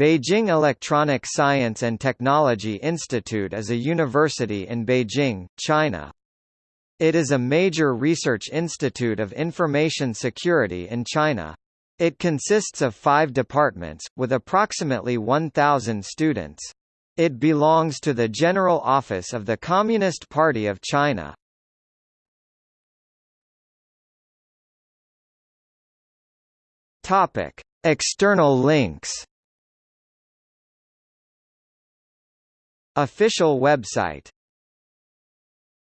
Beijing Electronic Science and Technology Institute is a university in Beijing, China. It is a major research institute of information security in China. It consists of five departments, with approximately 1,000 students. It belongs to the General Office of the Communist Party of China. External links Official website